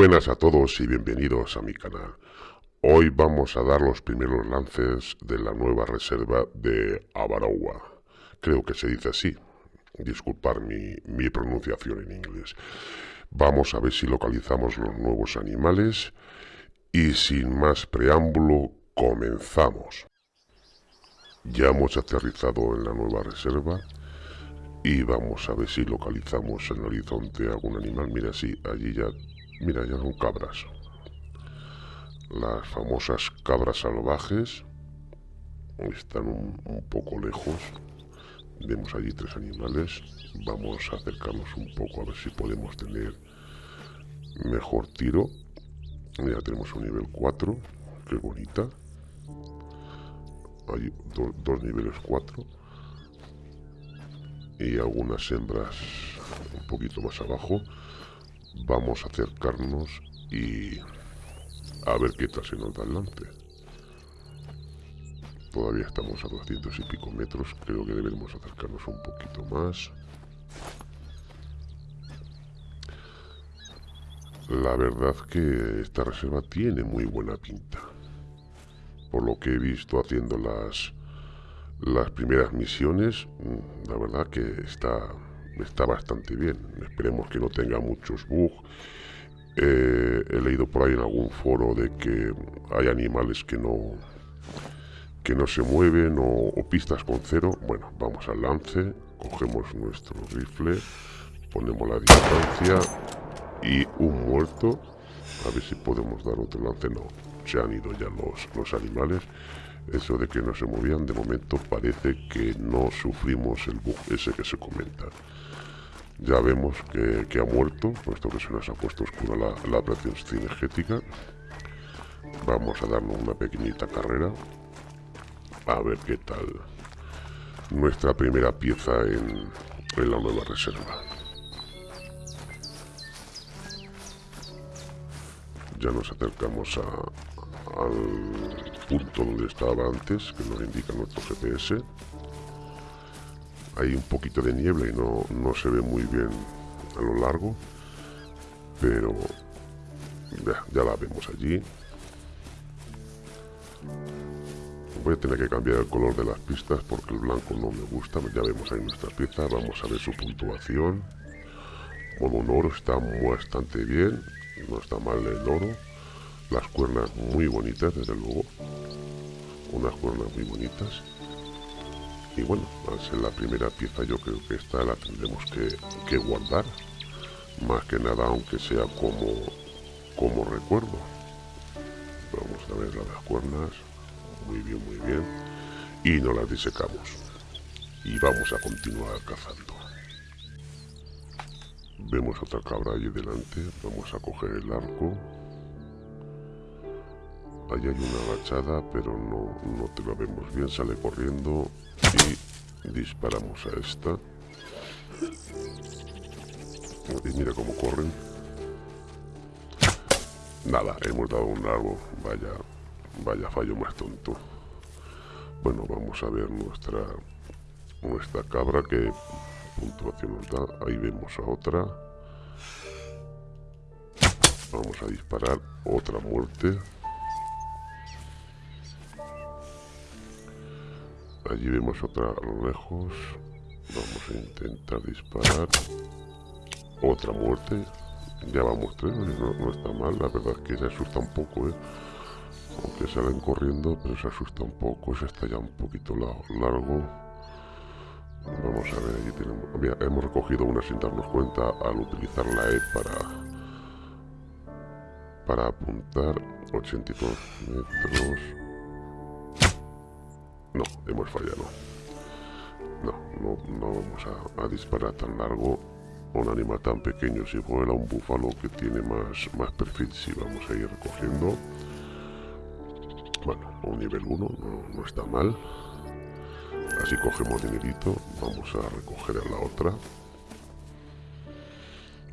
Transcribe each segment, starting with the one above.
buenas a todos y bienvenidos a mi canal. Hoy vamos a dar los primeros lances de la nueva reserva de Abarowa. Creo que se dice así. Disculpar mi, mi pronunciación en inglés. Vamos a ver si localizamos los nuevos animales y sin más preámbulo comenzamos. Ya hemos aterrizado en la nueva reserva y vamos a ver si localizamos en el horizonte algún animal. Mira, sí, allí ya... Mira, ya son cabras. Las famosas cabras salvajes. Están un, poco lejos. Vemos allí tres animales. Vamos a acercarnos un poco a ver si podemos tener mejor tiro. Ya tenemos un nivel 4. Qué bonita. Hay dos niveles 4 y algunas hembras un poquito más abajo vamos a acercarnos y a ver qué tal se nos da adelante todavía estamos a 200 y pico metros creo que debemos acercarnos un poquito más. La verdad que esta reserva tiene muy buena pinta. Por lo que he visto haciendo las las primeras misiones, mm, la verdad que está, está bastante bien. Esperemos que no tenga muchos bugs. Eh, he leído por ahí en algún foro de que hay animales que no que no se mueven o, pistas con cero. Bueno, vamos al lance, cogemos nuestro rifle, ponemos la distancia y un muerto. A ver si podemos dar otro lance. No, se han ido ya los, los animales eso de que no se movían, de momento parece que no sufrimos el bug ese que se comenta. Ya vemos que, ha muerto, puesto que se nos ha puesto oscura la, la operación cinegética. Vamos a darnos una pequeñita carrera. A ver qué tal nuestra primera pieza en, la nueva reserva. Ya nos acercamos al punto donde estaba antes, que nos indica nuestro GPS. Hay un poquito de niebla y no, no se ve muy bien a lo largo, pero ya, la vemos allí. Voy a tener que cambiar el color de las pistas porque el blanco no me gusta. Ya vemos ahí nuestra pieza. Vamos a ver su puntuación. Bueno, un oro está bastante bien. No está mal el oro. Las cuernas muy bonitas, desde luego unas cuernas muy bonitas y bueno, al ser la primera pieza yo creo que esta la tendremos que, guardar. Más que nada aunque sea como como recuerdo. Vamos a ver las cuernas. Muy bien muy bien. Y no las disecamos. Y vamos a continuar cazando. Vemos otra cabra allí delante. Vamos a coger el arco Ahí hay una agachada, pero no, no te la vemos bien. Sale corriendo y disparamos a esta. Y mira cómo corren. Nada, hemos dado un árbol. Vaya, vaya fallo más tonto. Bueno, vamos a ver nuestra nuestra cabra que puntuación nos da. Ahí vemos a otra. Vamos a disparar otra muerte. Allí vemos otra a lo lejos. Vamos a intentar disparar. Otra muerte. Ya vamos tres, no, está mal. La verdad es que se asusta un poco, ¿eh? Aunque salen corriendo, pero se asusta un poco. Se está ya un poquito largo. Vamos a ver, allí tenemos... hemos recogido una sin darnos cuenta al utilizar la E para... Para apuntar 82 metros no, hemos fallado. No, no, no vamos a, disparar tan largo un animal tan pequeño. Si fuera un búfalo que tiene más, más perfil, sí vamos a ir recogiendo. Bueno, un nivel 1 no, no está mal. Así cogemos dinerito. Vamos a recoger a la otra.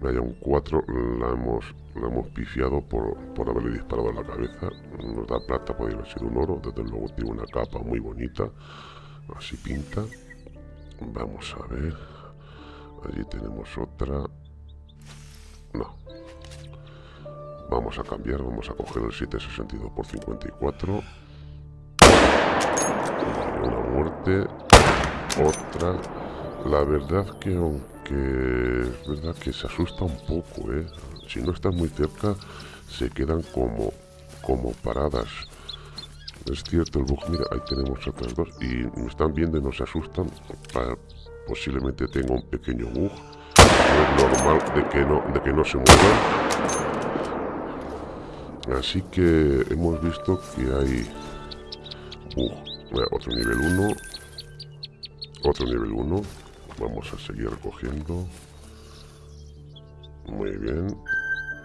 Vaya un 4, la hemos, la hemos pifiado por, por haberle disparado a la cabeza. Nos da plata, podría ser un oro. Desde luego tiene una capa muy bonita. Así pinta. Vamos a ver. Allí tenemos otra. No. Vamos a cambiar, vamos a coger el 762 por 54. Una muerte. Otra. La verdad que aunque es verdad que se asusta un poco, ¿eh? Si no estás muy cerca, se quedan como, como paradas. Es cierto el bug, mira, ahí tenemos otras dos y me están viendo y no se asustan. posiblemente tenga un pequeño bug. Es normal de que no, de que no se muevan. Así que hemos visto que hay otro nivel 1. Otro nivel 1. Vamos a seguir recogiendo. Muy bien.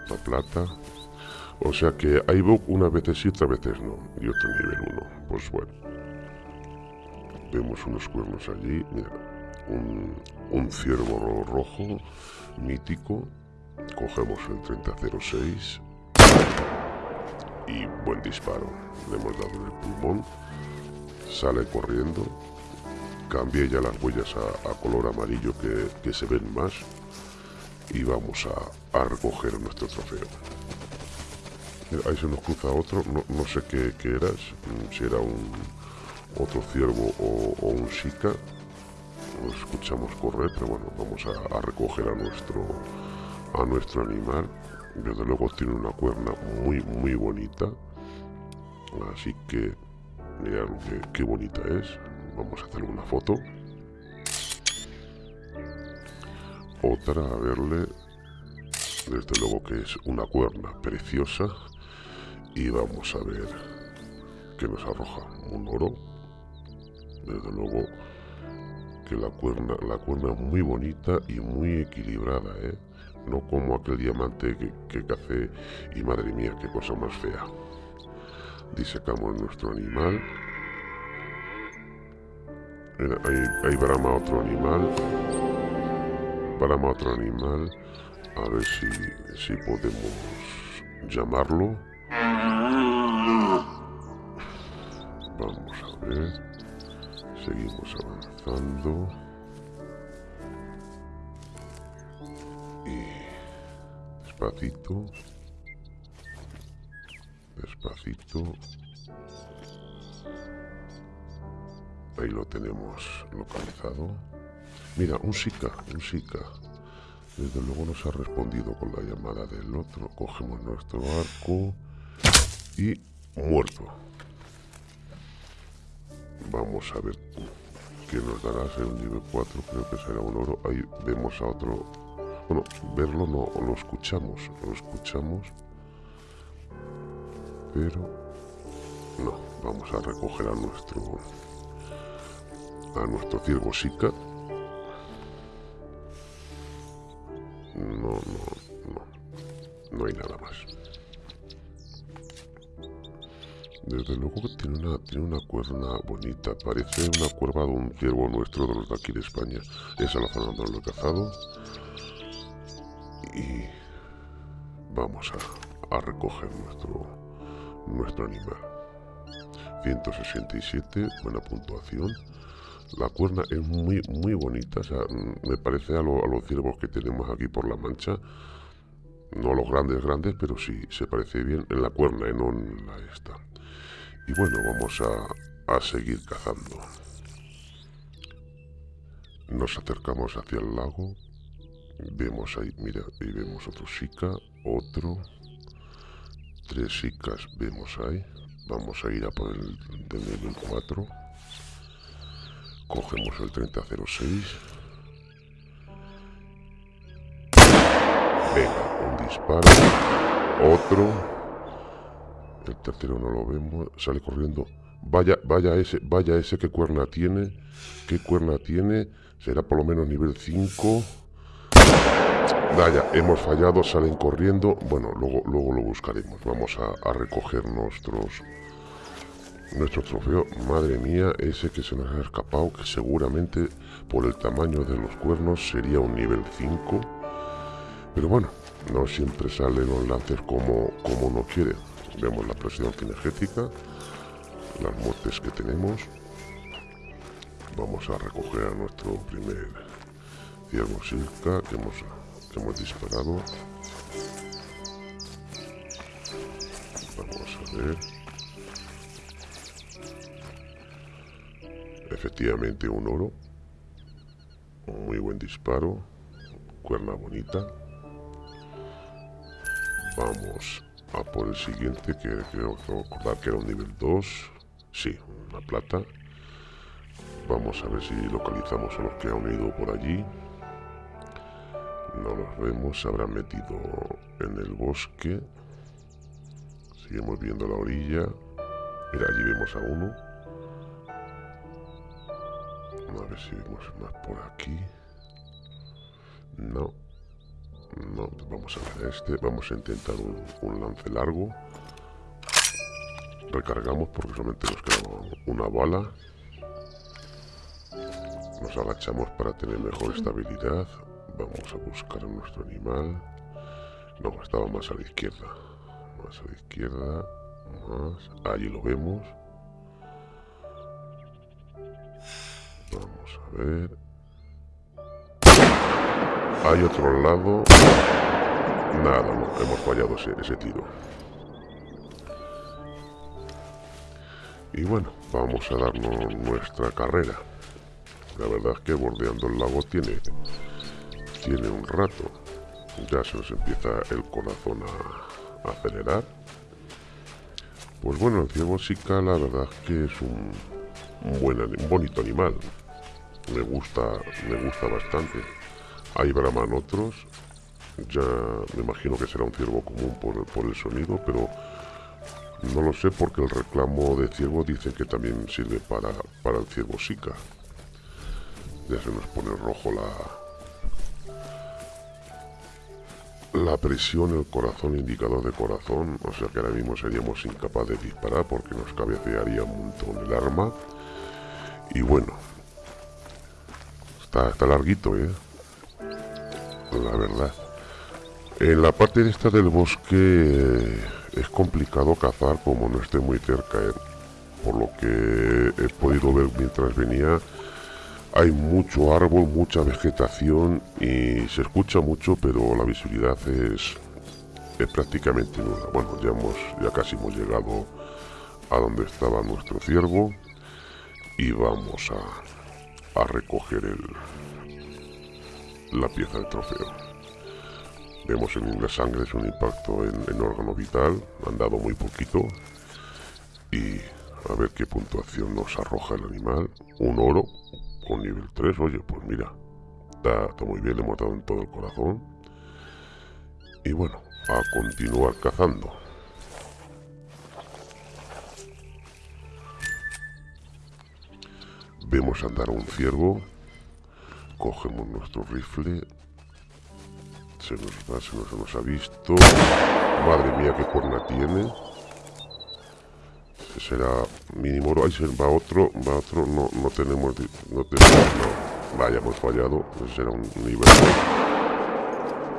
La plata. O sea que hay bug unas veces sí, otras veces no. Y otro nivel 1. Pues bueno. Vemos unos cuernos allí. Mira. Un, un ciervo rojo. Mítico. Cogemos el 3006. Y buen disparo. Le hemos dado el pulmón. Sale corriendo. Cambié ya las huellas a, color amarillo que, que se ven más. Y vamos a, recoger nuestro trofeo ahí se nos cruza otro, no, sé qué, qué, eras, mm, si era un otro ciervo o, un shika. Lo escuchamos correr, pero bueno, vamos a, recoger a nuestro a nuestro animal. Desde luego tiene una cuerna muy muy bonita. Así que mirad qué bonita es. Vamos a hacerle una foto. Otra, a verle. Desde luego que es una cuerna preciosa y vamos a ver qué nos arroja un oro desde luego que la cuerna la cuerna es muy bonita y muy equilibrada ¿eh? no como aquel diamante que, que café y madre mía qué cosa más fea disecamos nuestro animal ahí, ahí brama otro animal brama otro animal a ver si, si podemos llamarlo Vamos a ver. Seguimos avanzando. Y despacito. Despacito. Ahí lo tenemos localizado. Mira, un Sika, un Sika. Desde luego nos ha respondido con la llamada del otro. Cogemos nuestro arco y muerto. Vamos a ver qué nos dará ser un nivel 4, creo que será un oro. Ahí vemos a otro. Bueno, verlo no, lo escuchamos, lo escuchamos. Pero no, vamos a recoger a nuestro a nuestro ciervo Sika. No, no, no. No hay nada más. Desde luego que tiene una, tiene una cuerna bonita. Parece una cuerva de un ciervo nuestro de los de aquí de España. Esa la zona donde lo he cazado. Y vamos a, a recoger nuestro, nuestro animal. 167, buena puntuación. La cuerna es muy, muy bonita. O sea, me parece a, a los ciervos que tenemos aquí por la mancha. No los grandes, grandes, pero sí se parece bien en la cuerna y no en la esta. Y bueno, vamos a, seguir cazando. Nos acercamos hacia el lago. Vemos ahí, mira, ahí vemos otro Sika, otro. Tres Sikas vemos ahí. Vamos a ir a por el del nivel 4. Cogemos el 3006. Venga, un disparo. Otro. El tercero no lo vemos. Sale corriendo. Vaya, vaya ese, vaya ese que cuerna tiene. ¿Qué cuerna tiene? Será por lo menos nivel 5. Vaya, hemos fallado, salen corriendo. Bueno, luego, luego lo buscaremos. Vamos a, a recoger nuestros nuestro trofeo. Madre mía, ese que se nos ha escapado, que seguramente por el tamaño de los cuernos sería un nivel 5. Pero bueno, no siempre salen los lances como, como uno quiere. Vemos la presión energética, las muertes que tenemos. Vamos a recoger a nuestro primer ciervo silca que hemos, que hemos disparado. a ver. Efectivamente un oro. muy buen disparo. Cuerna bonita. Vamos a por el siguiente, que creo recordar que era un nivel 2. Sí, una plata. Vamos a ver si localizamos a los que han ido por allí. No los vemos, se habrán metido en el bosque. Seguimos viendo la orilla. Mira, allí vemos a uno. A ver si vemos más por aquí. No. No, vamos a ver este. Vamos a intentar un, lance largo. Recargamos porque solamente nos queda una bala. Nos agachamos para tener mejor estabilidad. Vamos a buscar a nuestro animal. No, estaba más a la izquierda. Más a la izquierda. Más. Allí lo vemos. Vamos a ver. Hay otro lado. Nada, hemos fallado ese, ese tiro. Y bueno, vamos a darnos nuestra carrera. La verdad es que bordeando el lago tiene, tiene un rato. Ya se nos empieza el corazón a, acelerar. Pues bueno, el ciervo sica la verdad es que es un, un, buen, un bonito animal me gusta, me gusta bastante. Ahí braman otros. Ya me imagino que será un ciervo común por, el sonido, pero no lo sé porque el reclamo de ciervo dice que también sirve para, para el ciervo sica. Ya se nos pone rojo la, la presión, el corazón, indicador de corazón, o sea que ahora mismo seríamos incapaces de disparar porque nos cabecearía un montón el arma. Y bueno, Está, larguito, ¿eh? La verdad. En la parte de esta del bosque eh, es complicado cazar como no esté muy cerca, ¿eh? Por lo que he podido ver mientras venía, hay mucho árbol, mucha vegetación y se escucha mucho, pero la visibilidad es, es prácticamente nula. Bueno, ya, hemos, ya casi hemos llegado a donde estaba nuestro ciervo y vamos a, a recoger el, la pieza del trofeo. Vemos en la sangre es un impacto en, órgano vital, han dado muy poquito y a ver qué puntuación nos arroja el animal. Un oro con nivel 3, oye, pues mira, está, está muy bien, le hemos dado en todo el corazón. Y bueno, a continuar cazando. Vemos andar a un ciervo. Cogemos nuestro rifle. Se nos se nos, ha visto. Madre mía, qué cuerna tiene. Será mínimo. Ahí se va otro, va otro. No, no tenemos, no tenemos, no. Vaya, hemos fallado. Ese será un nivel.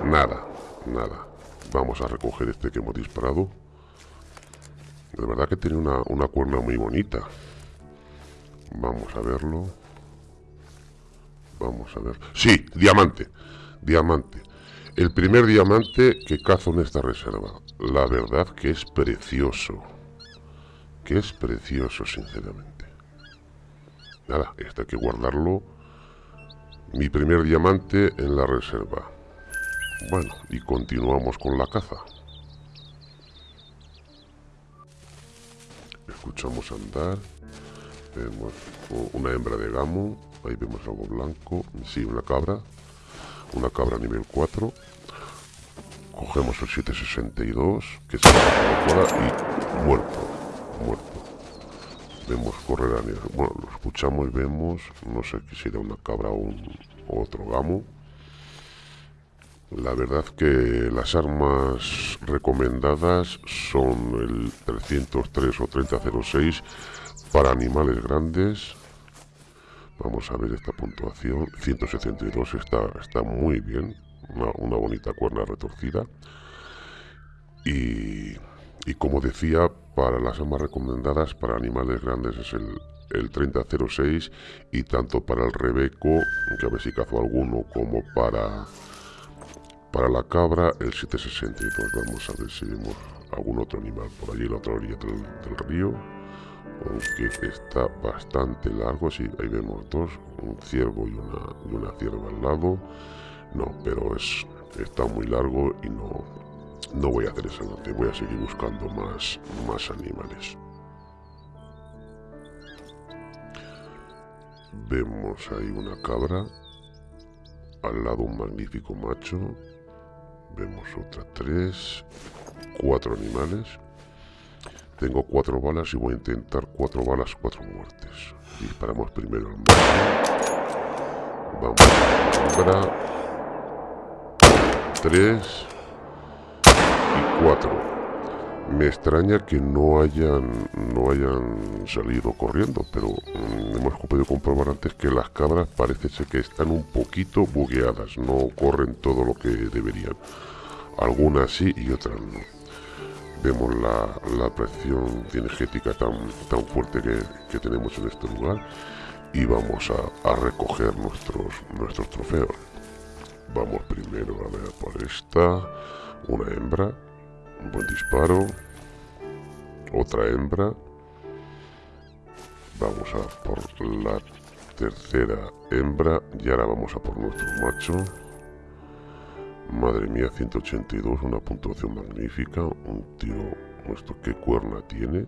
Nada, nada. Vamos a recoger este que hemos disparado. De verdad que tiene una, una cuerna muy bonita. Vamos a verlo. Vamos a ver. Sí, diamante. Diamante. El primer diamante que cazo en esta reserva. La verdad que es precioso. Que es precioso, sinceramente. Nada, este hay que guardarlo. Mi primer diamante en la reserva. Bueno, y continuamos con la caza. Escuchamos andar. Una hembra de gamo. Ahí vemos algo blanco. Sí, una cabra. Una cabra nivel 4. Cogemos el 762, que se muerto. Muerto. Vemos correr a nivel. Bueno, lo escuchamos vemos. No sé si era una cabra o, un, otro gamo. La verdad que las armas recomendadas son el 303 o 3006 para animales grandes, vamos a ver esta puntuación. 172 está, está muy bien. Una, bonita cuerna retorcida. Y, como decía, para las armas recomendadas para animales grandes es el, el 3006 y tanto para el rebeco, que a ver si cazo alguno, como para, para la cabra, el 762. Vamos a ver si vemos algún otro animal por allí en la otra orilla del, río. Aunque está bastante largo, sí, ahí vemos dos, un ciervo y una, y una cierva al lado. No, pero es, está muy largo y no, no voy a hacer esa noche, voy a seguir buscando más, más animales. Vemos ahí una cabra, al lado un magnífico macho, vemos otra tres, cuatro animales. Tengo cuatro balas y voy a intentar cuatro balas, cuatro muertes. Disparamos primero al. Vamos a la Tres y cuatro. Me extraña que no hayan, no hayan salido corriendo, pero mm, hemos podido comprobar antes que las cabras parece ser que están un poquito bugueadas, no corren todo lo que deberían. Algunas sí y otras no. Vemos la, presión cinegética tan, tan fuerte que, tenemos en este lugar y vamos a, a recoger nuestros, nuestros trofeos. Vamos primero a ver por esta, una hembra un buen disparo. Otra hembra. Vamos a por la tercera hembra. Y ahora vamos a por nuestro macho. Madre mía, 182, una puntuación magnífica. Un tiro, nuestro qué cuerna tiene.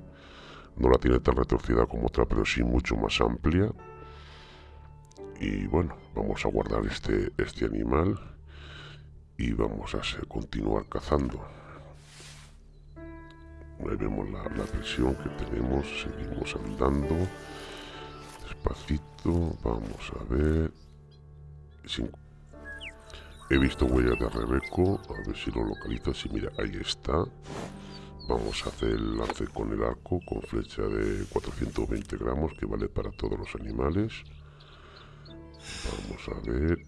No la tiene tan retorcida como otra, pero sí mucho más amplia. Y bueno, vamos a guardar este, este animal y vamos a continuar cazando. Ahí vemos la, presión que tenemos, seguimos andando. Despacito, vamos a ver. He visto huellas de Rebeco, a ver si lo localizo. Sí, mira, ahí está. Vamos a hacer el lance con el arco, con flecha de 420 gramos, que vale para todos los animales. Vamos a ver.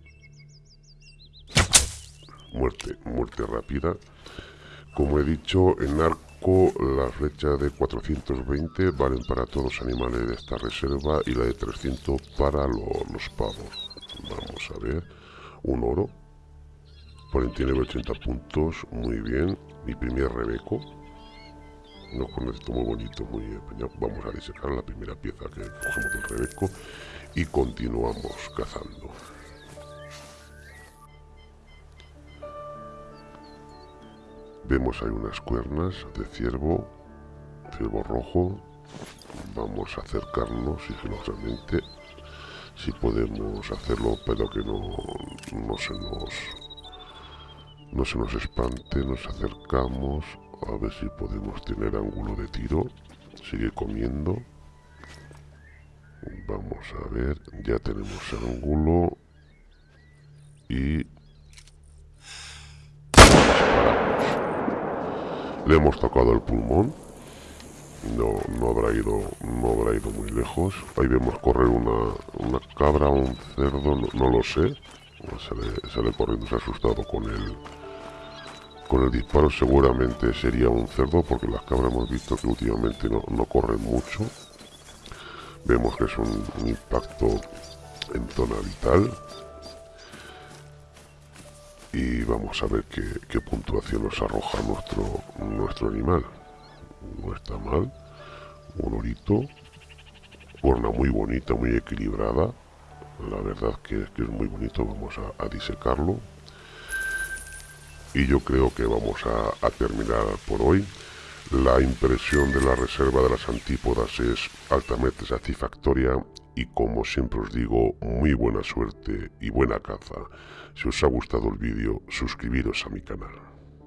Muerte, muerte rápida. Como he dicho, en arco la flecha de 420 valen para todos los animales de esta reserva y la de 300 para los pavos. Vamos a ver, un oro, tiene 80 puntos, muy bien, mi primer rebeco, no con esto muy bonito, muy empeñado. Vamos a disecar la primera pieza que cogemos del rebeco y continuamos cazando. Vemos ahí unas cuernas de ciervo, ciervo rojo. Vamos a acercarnos sigilosamente, si podemos hacerlo, pero que no, no se nos no se nos espante. Nos acercamos a ver si podemos tener ángulo de tiro. Sigue comiendo. Vamos a ver, ya tenemos ángulo y Le hemos tocado el pulmón. No, no habrá ido, no habrá ido muy lejos. Ahí vemos correr una, una cabra, un cerdo, no, lo sé. Sale, sale, corriendo, se ha asustado con el, con el disparo. Seguramente sería un cerdo porque las cabras hemos visto que últimamente no, no corren mucho. Vemos que es un, impacto en zona vital y vamos a ver qué, puntuación nos arroja nuestro, nuestro animal. No está mal. Un orito. Cuerna muy bonita, muy equilibrada. La verdad que, que es muy bonito. Vamos a, disecarlo. Y yo creo que vamos a, a terminar por hoy. La impresión de la reserva de las antípodas es altamente satisfactoria y como siempre os digo, muy buena suerte y buena caza. Si os ha gustado el vídeo, suscribiros a mi canal.